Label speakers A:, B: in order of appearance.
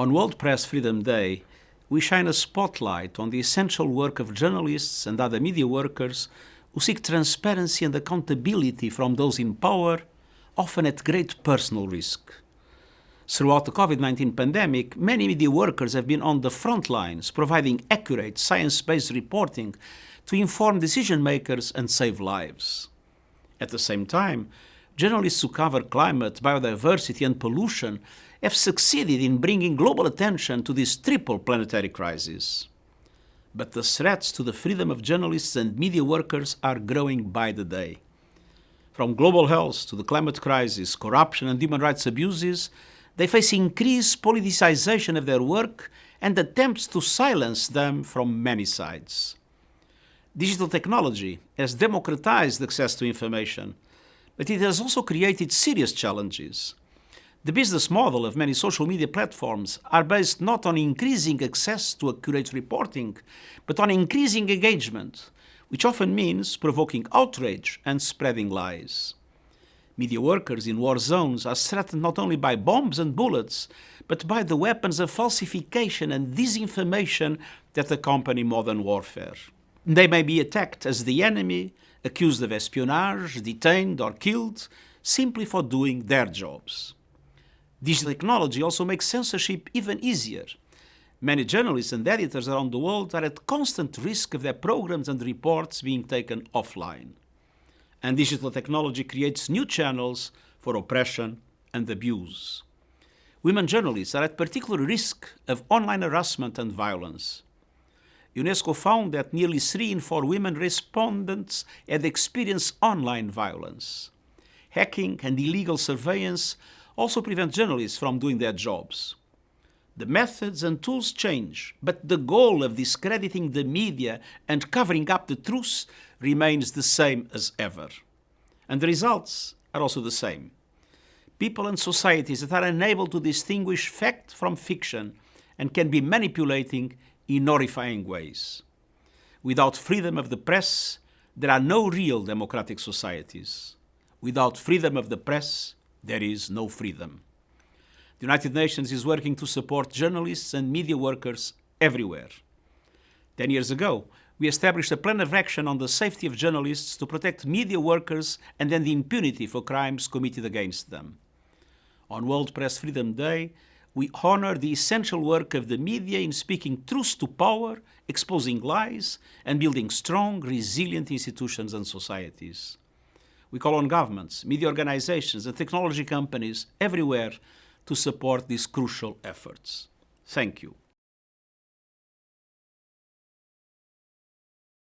A: On World Press Freedom Day, we shine a spotlight on the essential work of journalists and other media workers who seek transparency and accountability from those in power, often at great personal risk. Throughout the COVID-19 pandemic, many media workers have been on the front lines, providing accurate, science-based reporting to inform decision makers and save lives. At the same time, journalists who cover climate, biodiversity and pollution have succeeded in bringing global attention to this triple planetary crisis. But the threats to the freedom of journalists and media workers are growing by the day. From global health to the climate crisis, corruption and human rights abuses, they face increased politicization of their work and attempts to silence them from many sides. Digital technology has democratized access to information, but it has also created serious challenges. The business model of many social media platforms are based not on increasing access to accurate reporting, but on increasing engagement, which often means provoking outrage and spreading lies. Media workers in war zones are threatened not only by bombs and bullets, but by the weapons of falsification and disinformation that accompany modern warfare. They may be attacked as the enemy, accused of espionage, detained or killed, simply for doing their jobs. Digital technology also makes censorship even easier. Many journalists and editors around the world are at constant risk of their programs and reports being taken offline. And digital technology creates new channels for oppression and abuse. Women journalists are at particular risk of online harassment and violence. UNESCO found that nearly three in four women respondents had experienced online violence. Hacking and illegal surveillance also prevent journalists from doing their jobs. The methods and tools change, but the goal of discrediting the media and covering up the truth remains the same as ever. And the results are also the same. People and societies that are unable to distinguish fact from fiction and can be manipulating in horrifying ways. Without freedom of the press, there are no real democratic societies. Without freedom of the press, there is no freedom. The United Nations is working to support journalists and media workers everywhere. Ten years ago, we established a plan of action on the safety of journalists to protect media workers and end the impunity for crimes committed against them. On World Press Freedom Day, we honor the essential work of the media in speaking truth to power, exposing lies, and building strong, resilient institutions and societies. We call on governments, media organizations and technology companies everywhere to support these crucial efforts. Thank you.